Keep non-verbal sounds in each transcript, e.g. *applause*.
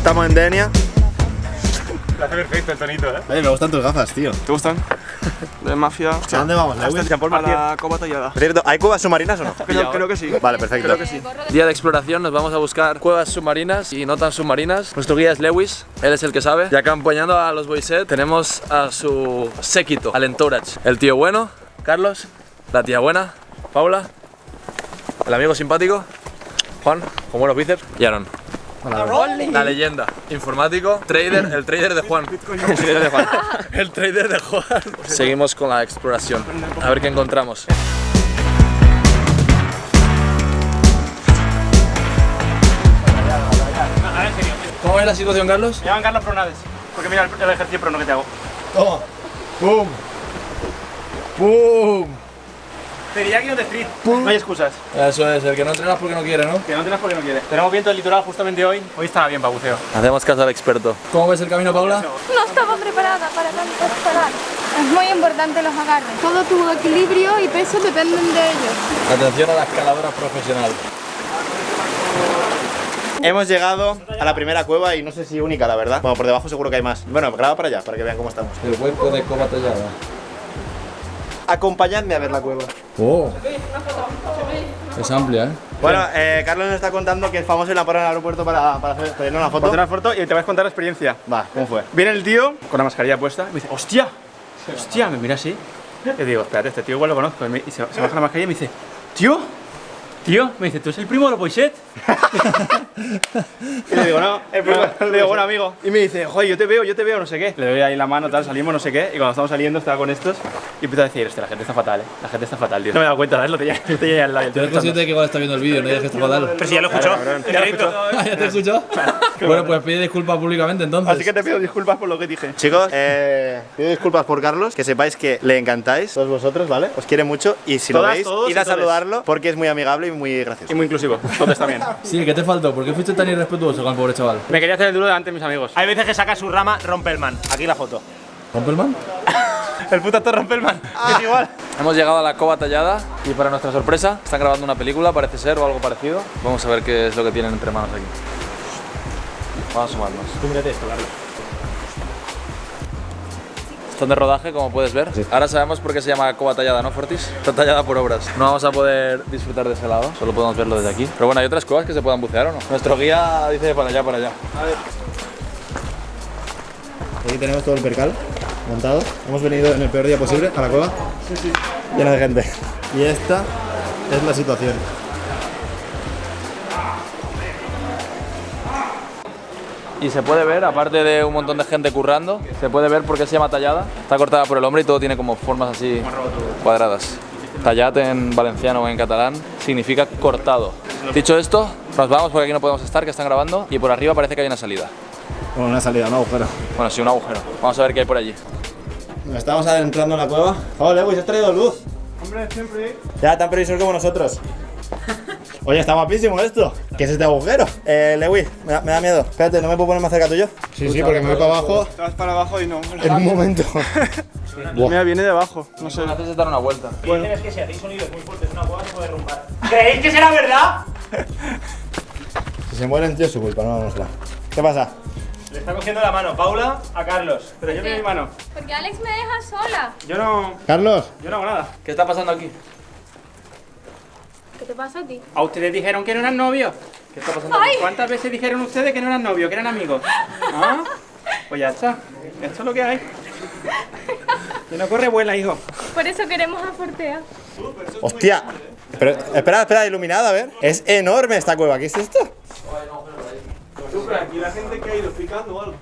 estamos en Denia. Lo hace perfecto el tonito, ¿eh? Oye, me gustan tus gafas, tío. ¿Te gustan? De mafia. ¿A dónde vamos, Lewis? Jean Paul. A la copa tallada. Por cierto, ¿hay cuevas submarinas o no? Creo, creo que sí. Vale, perfecto. Creo que sí. Día de exploración, nos vamos a buscar cuevas submarinas y no tan submarinas. Nuestro guía es Lewis, él es el que sabe. Y acompañando a los Boyset tenemos a su séquito, al Entourage. El tío bueno, Carlos, la tía buena, Paula, el amigo simpático, Juan, con buenos bíceps, y Aaron. La leyenda, informático, trader, el trader de Juan. El trader de Juan. *laughs* el trader de Juan. Seguimos con la exploración. A ver qué encontramos. ¿Cómo es la situación, Carlos? Me llaman Carlos Pronades. Porque mira el, el ejercicio prono que te hago. Toma. ¡Pum! ¡Pum! Te diría que no te street. No hay excusas. Eso es, el que no entrenas porque no quiere, ¿no? Que no tienes porque no quieres. Tenemos viento del litoral justamente hoy. Hoy estaba bien para buceo. Hacemos caso al experto. ¿Cómo ves el camino, Paula? No estaba preparada para tanto escalar. Es muy importante los agarres. Todo tu equilibrio y peso dependen de ellos. Atención a la escaladora profesional. Hemos llegado a la primera cueva y no sé si única, la verdad. Bueno, por debajo seguro que hay más. Bueno, graba para allá, para que vean cómo estamos. El hueco de coba tallada. Acompañadme a ver la cueva. Oh. Es amplia, ¿eh? Bueno, eh, Carlos nos está contando que es famoso en la parada del aeropuerto para, para hacer, pedirle una foto. Ponte una foto y te vas a contar la experiencia. Va, ¿cómo fue? Viene el tío con la mascarilla puesta y me dice, ¡hostia! ¡Hostia! Me mira así. Y digo, espérate, este tío igual lo conozco. Y, se, se baja la mascarilla y me dice, ¡tío! Tío, me dice, ¿tú eres el primo de los *laughs* y le digo, no, *laughs* el primo, le digo, bueno amigo. Y me dice, joder, yo te veo, yo te veo, no sé qué. Le doy ahí la mano, tal, salimos, no sé qué. Y cuando estamos saliendo, estaba con estos. Y empiezo a decir, hostia, la gente está fatal, eh. La gente está fatal, tío. No me he dado cuenta, ¿sabes? Lo tenía, lo tenía al lado. Eres consciente de que igual está viendo el vídeo, no digas que está fatal. Pero si ya lo escuchó. Ya lo escuchó. *laughs* ¿Ya te escuchó? *laughs* Bueno, pues pide disculpas públicamente entonces. Así que te pido disculpas por lo que dije. Chicos, eh, pido disculpas por Carlos, que sepáis que le encantáis, todos vosotros, ¿vale? Os quiere mucho y si lo Todas, veis, todos id y a saludarlo porque es muy amigable y muy gracioso. Y muy inclusivo. Entonces también. *laughs* Sí, ¿qué te faltó? ¿Por qué fuiste tan irrespetuoso con el pobre chaval? Me quería hacer el duro delante de mis amigos. Hay veces que saca su rama Rompelman. Aquí la foto. ¿Rompelman? *laughs* El puto actor Rompelman. Es igual. Hemos llegado a la cova tallada y para nuestra sorpresa están grabando una película, parece ser, o algo parecido. Vamos a ver qué es lo que tienen entre manos aquí. Vamos a sumarnos. Tú mírate esto, Carlos. Están de rodaje, como puedes ver. Ahora sabemos por qué se llama cova tallada, ¿no, Fortis? Está tallada por obras. No vamos a poder disfrutar de ese lado, solo podemos verlo desde aquí. Pero bueno, hay otras cuevas que se puedan bucear o no. Nuestro guía dice para allá, para allá. Aquí tenemos todo el percal montado. Hemos venido en el peor día posible a la cueva. Sí, sí. Llena de gente. Y esta es la situación. Y se puede ver, aparte de un montón de gente currando, se puede ver por qué se llama tallada. Está cortada por el hombre y todo tiene como formas así cuadradas. Tallat en valenciano o en catalán significa cortado. Dicho esto, nos vamos porque aquí no podemos estar, que están grabando, y por arriba parece que hay una salida. Bueno, una salida, un agujero. Bueno, sí, un agujero. Vamos a ver qué hay por allí. Estamos adentrando en la cueva. Oh, Lewis, has traído luz. Hombre, siempre. Ya, tan previsor como nosotros. *laughs* Oye, está guapísimo esto. ¿Qué es este agujero? Eh, Lewis, me da, me da miedo. Espérate, ¿no me puedo poner más cerca tuyo? Sí, sí, porque me voy para abajo Te vas para abajo y no. en un momento. *laughs* Mira, viene de abajo. No sé. Haces dar una vuelta. es que si hacéis sonidos muy fuertes, una cueva se puede derrumbar. ¿Creéis que será verdad? Si se mueren, tío, es su culpa, no la nuestra. ¿Qué pasa? Le está cogiendo la mano Paula a Carlos. Pero yo no mi mano. Porque Alex me deja sola. Yo no. Carlos. Yo no hago nada. ¿Qué está pasando aquí? ¿Qué te pasa a ti? ¿A ustedes dijeron que no eran novios? ¿Qué está pasando Ay, ¿Cuántas veces dijeron ustedes que no eran novios, que eran amigos? *laughs* ¿Ah? Pues ya está. Esto es lo que hay. Que no corre vuela, hijo. por eso queremos a Fortea. Hostia. Pero, espera, espera, iluminada, a ver. Es enorme esta cueva. ¿Qué es esto? ¿Y la gente que ha ido picando o algo?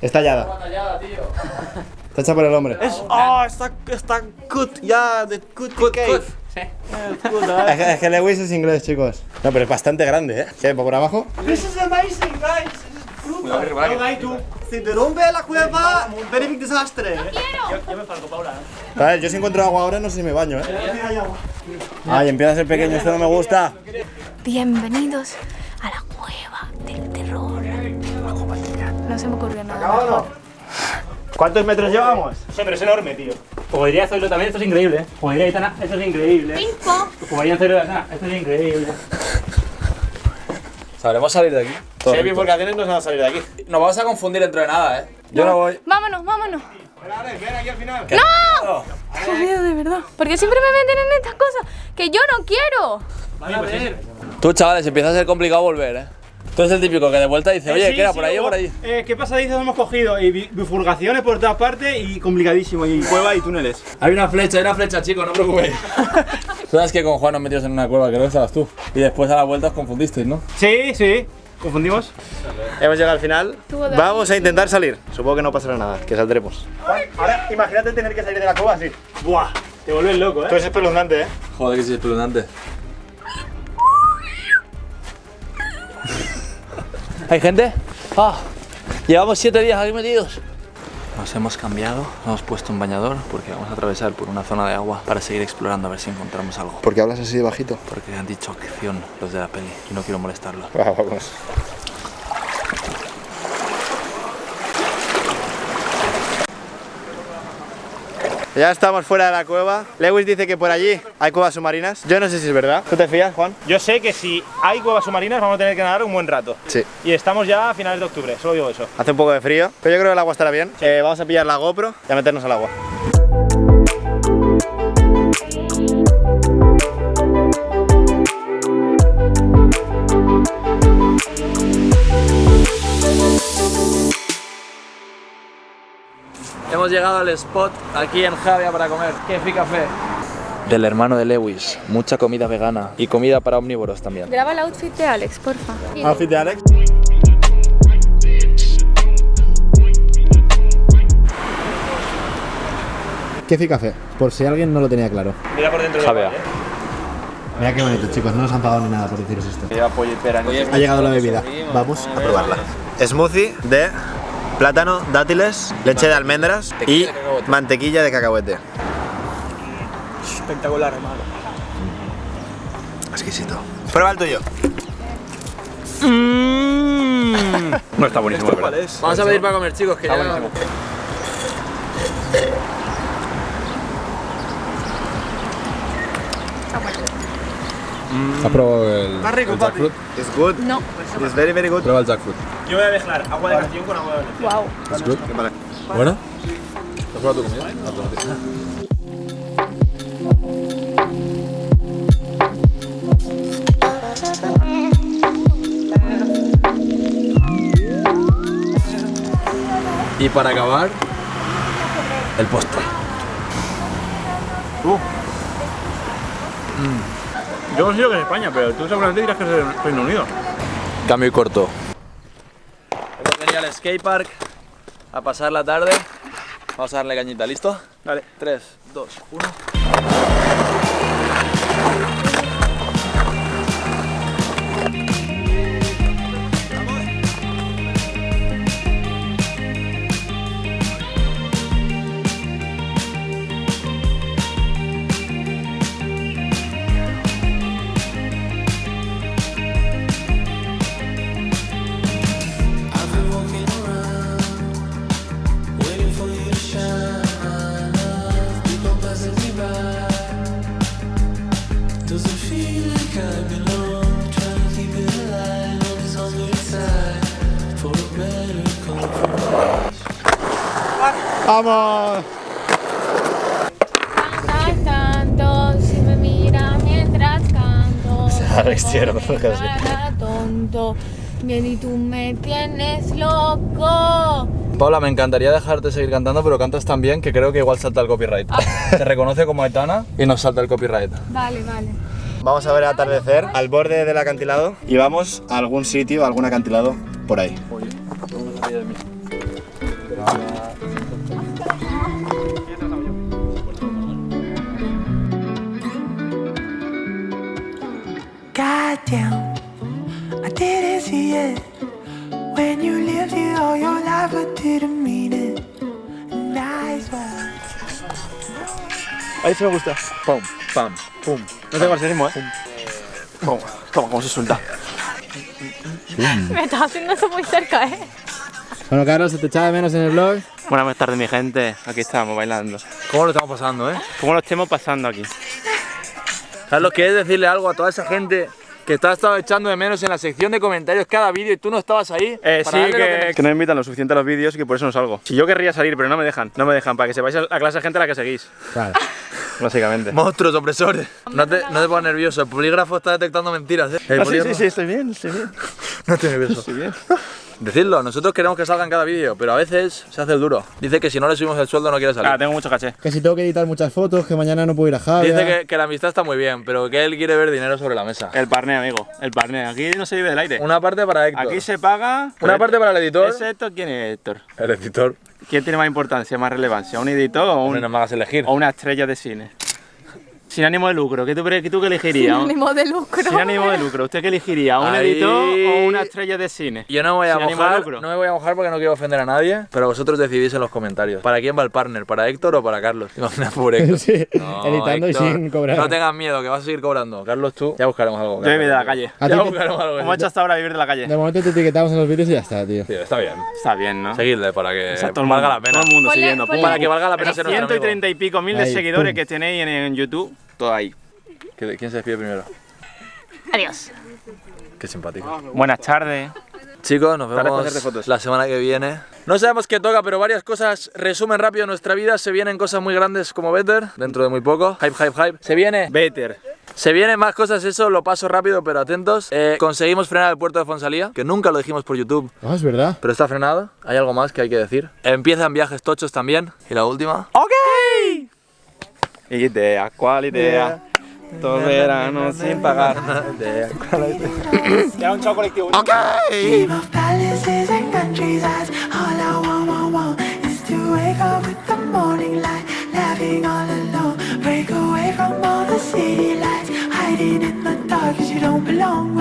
Es tallada. Tallada, tío. *laughs* Está hecha por el hombre. Es. ¡Ah! está, está cut, ya, de cut, cut, cut. Sí. *laughs* Es que, es que Lewis es inglés, chicos. No, pero es bastante grande, ¿eh? ¿Qué? ¿Por abajo? This is amazing, guys. No, tú. Si derrumbe la cueva, very big desastre. ¡Quiero! Yo me falco, Paula. A ver, yo si encuentro agua ahora no sé si me baño, ¿eh? Ay, empieza a ser pequeño, esto no me gusta. Bienvenidos a la cueva. No se me ocurrió nada. ¿Cuántos metros llevamos? Sí, pero es enorme, tío. Podría hacerlo también, esto es increíble. Podría Aitana, esto es increíble. Pinco. Podría hacerlo, Aitana, esto es increíble. ¿Sabremos salir de aquí? Si hay bifurcaciones no se van a salir de aquí. Nos vamos a confundir dentro de nada, ¿eh? Yo no voy. Vámonos, vámonos. ven aquí al final. ¡No! Qué miedo, de verdad. Porque siempre me meten en estas cosas que yo no quiero. Tú, chavales, empieza a ser complicado volver, ¿eh? Tú eres el típico que de vuelta dice, oye, Sí, ¿qué era? sí, ¿Por ahí o por ahí? Eh, ¿Qué pasadizos hemos cogido? Y bi- bifurcaciones por todas partes y complicadísimo. Y cueva y túneles. Hay una flecha, hay una flecha, chicos, no os preocupéis. *laughs* Tú sabes que con Juan nos metimos en una cueva, creo que estabas tú. Y después a la vuelta os confundisteis, ¿no? Sí, sí. ¿Confundimos? Hemos llegado al final. Vamos a intentar salir. Supongo que no pasará nada, que saldremos. Ahora imagínate tener que salir de la cueva así. Buah, te vuelves loco, Esto ¿eh? es espeluznante, ¿eh? Joder, que sí, es espeluznante. ¿Hay gente? Ah, llevamos siete días aquí metidos. Nos hemos cambiado, nos hemos puesto un bañador porque vamos a atravesar por una zona de agua para seguir explorando a ver si encontramos algo. ¿Por qué hablas así de bajito? Porque han dicho acción los de la peli y no quiero molestarlos. Vamos. Ya estamos fuera de la cueva. Lewis dice que por allí hay cuevas submarinas. Yo no sé si es verdad. ¿Tú te fías, Juan? Yo sé que si hay cuevas submarinas vamos a tener que nadar un buen rato. Sí. Y estamos ya a finales de octubre, solo digo eso. Hace un poco de frío, pero yo creo que el agua estará bien. Eh, vamos a pillar la GoPro y a meternos al agua. Hemos llegado al spot aquí en Javia para comer. Kefi Café. Del hermano de Lewis. Mucha comida vegana y comida para omnívoros también. Graba el outfit de Alex, porfa. Outfit de Alex. Kefi Café, por si alguien no lo tenía claro. Mira por dentro Javea. Mira qué bonito, chicos, no nos han pagado ni nada por deciros esto. Lleva pollo y pera. Ha llegado la bebida, vamos a probarla. Smoothie de plátano, dátiles, leche de almendras y mantequilla de cacahuete. Espectacular, hermano. Exquisito. Prueba el tuyo. *laughs* No está buenísimo, ¿verdad? Vamos a pedir para comer, chicos, que ya... ¿Has probado el, Está rico, el jackfruit? It's good. No. It's very, very good. Prueba el jackfruit. Yo voy a mezclar agua de canción con agua de leche. Wow. ¿Es good? ¿Bueno? ¿Has probado tu comida? Y para acabar, el postre. Yo considero que es España, pero tú seguramente dirás que es el Reino Unido. Cambio y corto. Hemos venido al skatepark a pasar la tarde. Vamos a darle cañita, ¿listo? Dale. 3, 2, 1. ¡Vamos! Cantas tanto si me miras mientras canto. *laughs* Tonto. Bien, y tú me tienes loco. Paula, me encantaría dejarte seguir cantando, pero cantas tan bien que creo que igual salta el copyright. Te reconoce como Aitana y nos salta el copyright. Vale, vale. Vamos a ver el atardecer al borde del acantilado y vamos a algún sitio, a algún acantilado por ahí. Goddamn, Me gusta. Pum, pam, pum. No tengo el ritmo, ¿eh? Toma, toma, cómo se suelta. Me estás haciendo eso muy cerca, ¿eh? Bueno, Carlos, se te echaba de menos en el vlog. Buenas tardes, mi gente. Aquí estamos bailando. ¿Cómo lo estamos pasando, eh? ¿Cómo lo estemos pasando aquí? Carlos, ¿quieres decirle algo a toda esa gente que te has estado echando de menos en la sección de comentarios cada vídeo y tú no estabas ahí. Eh, sí, lo que, que no me invitan lo suficiente a los vídeos y que por eso no salgo. Si yo querría salir, pero no me dejan, no me dejan, para que sepáis la clase de gente a la que seguís, Claro. *laughs* básicamente. Monstruos opresores. No te, no te pongas nervioso, el polígrafo está detectando mentiras, ¿eh? El Ah, sí, sí, sí, estoy bien, estoy bien. *laughs* No estoy nervioso. Estoy bien. *laughs* Decidlo, nosotros queremos que salgan cada vídeo, pero a veces se hace el duro. Dice que si no le subimos el sueldo no quiere salir. Ah, tengo mucho caché. Que si tengo que editar muchas fotos, que mañana no puedo ir a Javier. Dice que, que la amistad está muy bien, pero que él quiere ver dinero sobre la mesa. El parné, amigo, el parné. Aquí no se vive del aire. Una parte para Héctor. Aquí se paga. Una parte para el editor. ¿Es Héctor? ¿Quién es Héctor? El editor. ¿Quién tiene más importancia, más relevancia? ¿Un editor o, un, no elegir. o una estrella de cine? Sin ánimo de lucro, ¿qué tú, qué tú qué elegirías? Sin ánimo de lucro. Sin ánimo de lucro, ¿usted qué elegiría? ¿Un Ahí. editor o una estrella de cine? Yo no me voy a Sin ánimo de mojar, lucro. no me voy a mojar porque no quiero ofender a nadie, pero vosotros decidís en los comentarios. ¿Para quién va el partner? ¿Para Héctor o para Carlos? Imagina por *laughs* Héctor. Sí, No, editando Héctor, y sin cobrar. No tengas miedo, que vas a seguir cobrando. Carlos, tú, ya buscaremos algo. Yo vivo de la calle. A Ya te- buscaremos algo. ¿Cómo ha hecho hasta ahora vivir de la calle? De momento te etiquetamos en los vídeos y ya está, tío. Tío, está bien. Está bien, ¿no? Seguidle para que valga la pena. Todo el mundo siguiendo. Para que valga la pena ser nuestro ciento y amigo. treinta y pico mil de seguidores que tenéis en, en YouTube, todo ahí. ¿Qui- ¿Quién se despide primero? Adiós. Qué simpático. Buenas tardes. Chicos, nos vemos fotos. la semana que viene. No sabemos qué toca, pero varias cosas resumen rápido nuestra vida. Se vienen cosas muy grandes como Better, dentro de muy poco. Hype, hype, hype. Se viene Better. Se vienen más cosas, eso lo paso rápido, pero atentos. Eh, conseguimos frenar el puerto de Fonsalía, que nunca lo dijimos por YouTube, Ah, es verdad. pero está frenado. Hay algo más que hay que decir. Empiezan viajes tochos también. Y la última. idea, quale idea? Troveranno sin pagare idea. Quale idea? È un gioco collettivo. Ok! All alone, break away from all the Hiding in the dark cause you don't belong